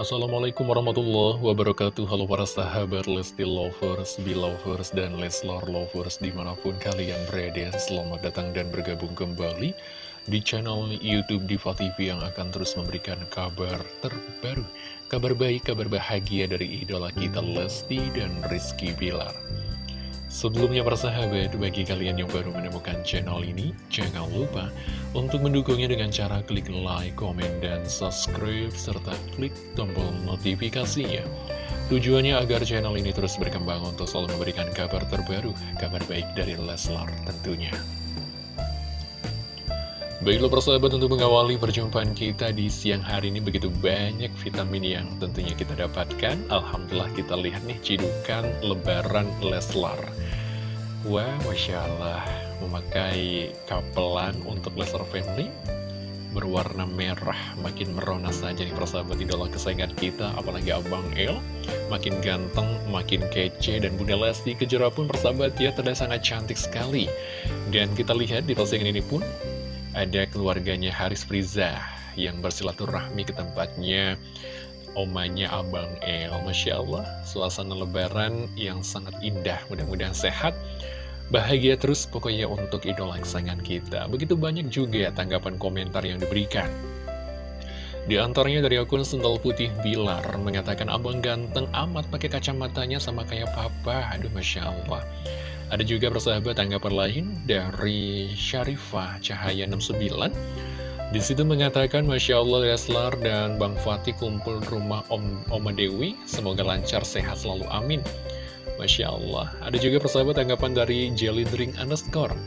Assalamualaikum warahmatullahi wabarakatuh. Halo para sahabat Lesti Lovers, Belovers, dan Leslar Lovers di mana pun kalian berada Selamat datang dan bergabung kembali di channel Youtube Diva TV yang akan terus memberikan kabar terbaru Kabar baik, kabar bahagia dari idola kita Lesti dan Rizky Bilar Sebelumnya persahabat, bagi kalian yang baru menemukan channel ini, jangan lupa untuk mendukungnya dengan cara klik like, komen, dan subscribe, serta klik tombol notifikasinya. Tujuannya agar channel ini terus berkembang untuk selalu memberikan kabar terbaru, kabar baik dari Leslar tentunya. Baiklah persahabat untuk mengawali perjumpaan kita di siang hari ini begitu banyak vitamin yang tentunya kita dapatkan Alhamdulillah kita lihat nih cidukan lebaran Leslar Wah Masya Allah memakai kapelan untuk Leslar Family. Berwarna merah makin merona saja nih persahabat idola kesayangan kita apalagi Abang El. Makin ganteng, makin kece dan Bunda Lesti Kejora pun persahabat ya terlihat sangat cantik sekali. Dan kita lihat di postingan ini pun ada keluarganya Haris Friza yang bersilaturahmi ke tempatnya omanya Abang El. Masya Allah, suasana lebaran yang sangat indah. Mudah-mudahan sehat, bahagia terus pokoknya untuk idola kesayangan kita. Begitu banyak juga tanggapan komentar yang diberikan. Di antaranya dari akun Sendal Putih Bilar mengatakan abang ganteng amat pakai kacamatanya sama kayak papa. Aduh Masya Allah. Ada juga persahabat tanggapan lain dari Syarifah Cahaya 69 di situ mengatakan Masya Allah Leslar dan Bang Fatih kumpul rumah Om Oma Dewi. Semoga lancar sehat selalu. Amin. Masya Allah. Ada juga persahabat tanggapan dari Jelly Drink underscore.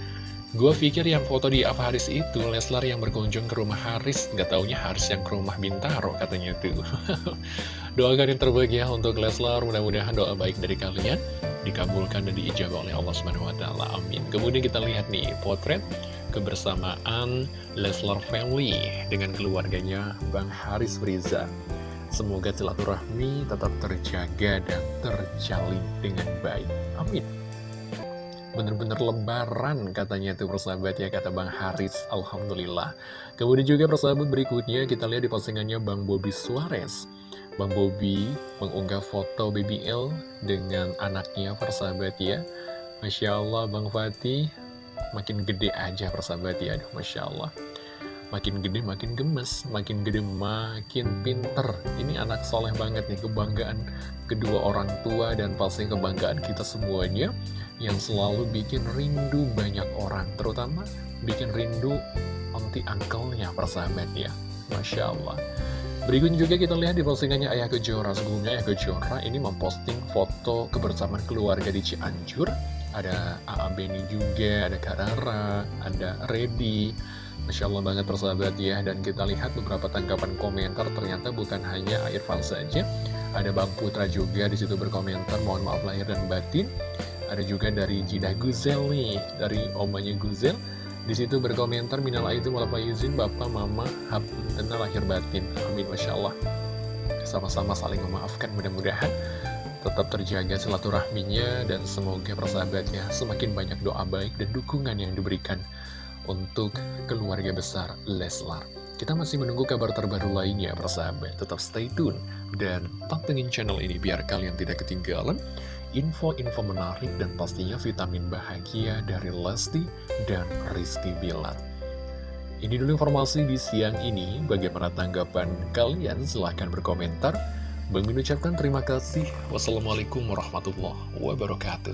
Gue pikir yang foto di apa Haris itu Leslar yang berkunjung ke rumah Haris. Gak taunya Haris yang ke rumah Bintaro katanya tuh. Doakan yang terbaik ya untuk Leslar. Mudah-mudahan doa baik dari kalian dikabulkan dan diijabah oleh Allah Subhanahu wa taala. Amin. Kemudian kita lihat nih potret kebersamaan Leslar Family dengan keluarganya Bang Haris Friza. Semoga silaturahmi tetap terjaga dan terjalin dengan baik. Amin. Bener-bener lebaran katanya tuh persahabat ya kata Bang Haris Alhamdulillah Kemudian juga persahabat berikutnya kita lihat di postingannya Bang Bobby Suarez Bang Bobby mengunggah foto Baby L dengan anaknya persahabat ya Masya Allah Bang Fatih makin gede aja persahabat ya Aduh Masya Allah. Makin gede makin gemes, makin gede makin pinter. Ini anak soleh banget nih, kebanggaan kedua orang tua dan pasti kebanggaan kita semuanya Yang selalu bikin rindu banyak orang Terutama bikin rindu onti uncle-nya persahabat ya. Masya Allah. Berikutnya juga kita lihat di postingannya Ayah Kejora. Sebelumnya Ayah Kejora ini memposting foto kebersamaan keluarga di Cianjur Ada A.A. Beni juga, ada Karara, ada Redi Masya Allah banget persahabat ya Dan kita lihat beberapa tanggapan komentar Ternyata bukan hanya Irfan saja Ada Bang Putra juga di situ berkomentar Mohon maaf lahir dan batin Ada juga dari Jidah Guzel nih Dari omanya Guzel di situ berkomentar minal itu malah izin bapak mama tenang lahir batin. Amin masya Allah. Sama-sama saling memaafkan mudah-mudahan tetap terjaga silaturahminya dan semoga persahabatnya semakin banyak doa baik dan dukungan yang diberikan untuk keluarga besar Leslar. Kita masih menunggu kabar terbaru lainnya persahabat. Tetap stay tune dan pantengin channel ini biar kalian tidak ketinggalan info-info menarik dan pastinya vitamin bahagia dari Lesti dan Rizky Bilar. Ini dulu informasi di siang ini, bagaimana tanggapan kalian? Silahkan berkomentar. Bang ucapkan terima kasih. Wassalamualaikum warahmatullahi wabarakatuh.